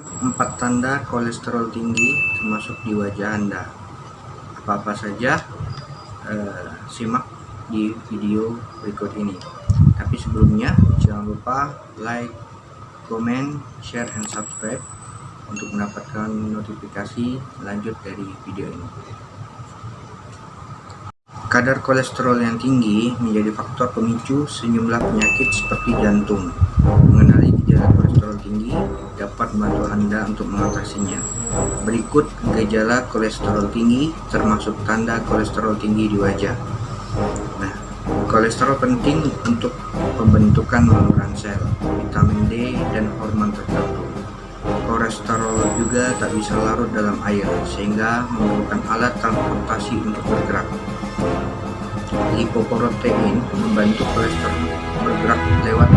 Empat tanda kolesterol tinggi termasuk di wajah Anda. Apa-apa saja eh, simak di video berikut ini. Tapi sebelumnya jangan lupa like, comment, share, and subscribe untuk mendapatkan notifikasi lanjut dari video ini. Kadar kolesterol yang tinggi menjadi faktor pemicu sejumlah penyakit seperti jantung. Anda untuk mengatasinya. Berikut gejala kolesterol tinggi termasuk tanda kolesterol tinggi di wajah. Nah, kolesterol penting untuk pembentukan saluran sel, vitamin D, dan hormon tertentu. Kolesterol juga tak bisa larut dalam air, sehingga memerlukan alat transportasi untuk bergerak. Lipoprotein membantu kolesterol bergerak lewat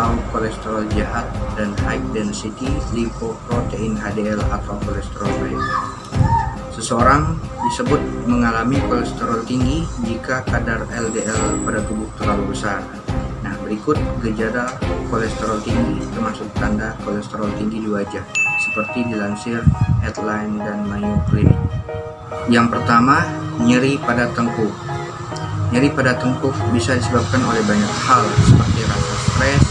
atau kolesterol jahat dan high density lipoprotein HDL atau kolesterol baik. Seseorang disebut mengalami kolesterol tinggi jika kadar LDL pada tubuh terlalu besar. Nah, berikut gejala kolesterol tinggi termasuk tanda kolesterol tinggi di wajah seperti dilansir Headline dan Mayo Clinic. Yang pertama, nyeri pada tengkuk. Nyeri pada tengkuk bisa disebabkan oleh banyak hal seperti rasa stres,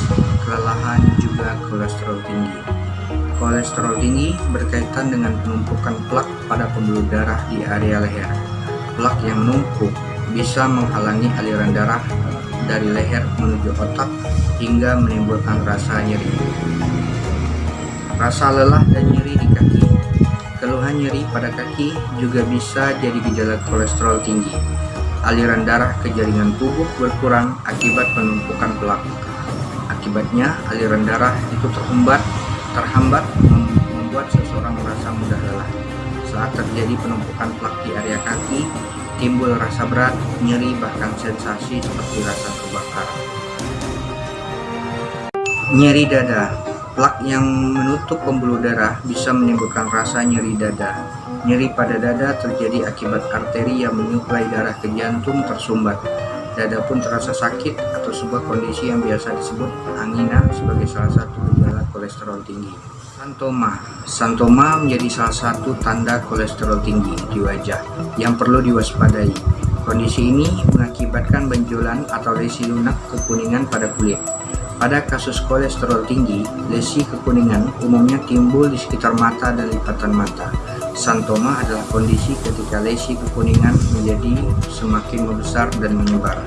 kelelahan, juga kolesterol tinggi. Kolesterol tinggi berkaitan dengan penumpukan plak pada pembuluh darah di area leher. Plak yang menumpuk bisa menghalangi aliran darah dari leher menuju otak hingga menimbulkan rasa nyeri. Rasa lelah dan nyeri di kaki. Keluhan nyeri pada kaki juga bisa jadi gejala kolesterol tinggi. Aliran darah ke jaringan tubuh berkurang akibat penumpukan plak. Akibatnya, aliran darah itu terhambat, terhambat membuat seseorang merasa mudah lelah. Saat terjadi penumpukan plak di area kaki, timbul rasa berat, nyeri, bahkan sensasi seperti rasa terbakar. Nyeri dada Plak yang menutup pembuluh darah bisa menimbulkan rasa nyeri dada. Nyeri pada dada terjadi akibat arteri yang menyuplai darah ke jantung tersumbat. Dada pun terasa sakit atau sebuah kondisi yang biasa disebut angina sebagai salah satu gejala kolesterol tinggi. Santoma Santoma menjadi salah satu tanda kolesterol tinggi di wajah yang perlu diwaspadai. Kondisi ini mengakibatkan benjolan atau lesi lunak kekuningan pada kulit. Pada kasus kolesterol tinggi, lesi kekuningan umumnya timbul di sekitar mata dan lipatan mata. Santoma adalah kondisi ketika lesi kekuningan menjadi semakin membesar dan menyebar.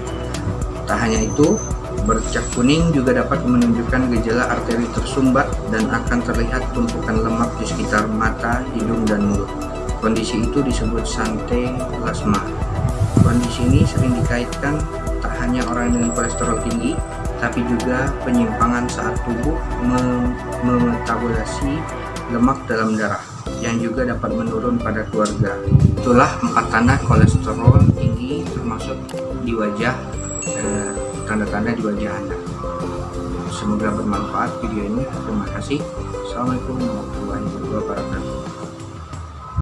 Tak hanya itu, bercak kuning juga dapat menunjukkan gejala arteri tersumbat dan akan terlihat tumpukan lemak di sekitar mata, hidung, dan mulut. Kondisi itu disebut sante plasma. Kondisi ini sering dikaitkan tak hanya orang dengan kolesterol tinggi, tapi juga penyimpangan saat tubuh memetabolisasi lemak dalam darah yang juga dapat menurun pada keluarga. Itulah empat tanda kolesterol tinggi termasuk di wajah eh, tanda-tanda eh, di wajah Anda. Semoga bermanfaat video ini. Terima kasih. Assalamualaikum warahmatullahi wabarakatuh.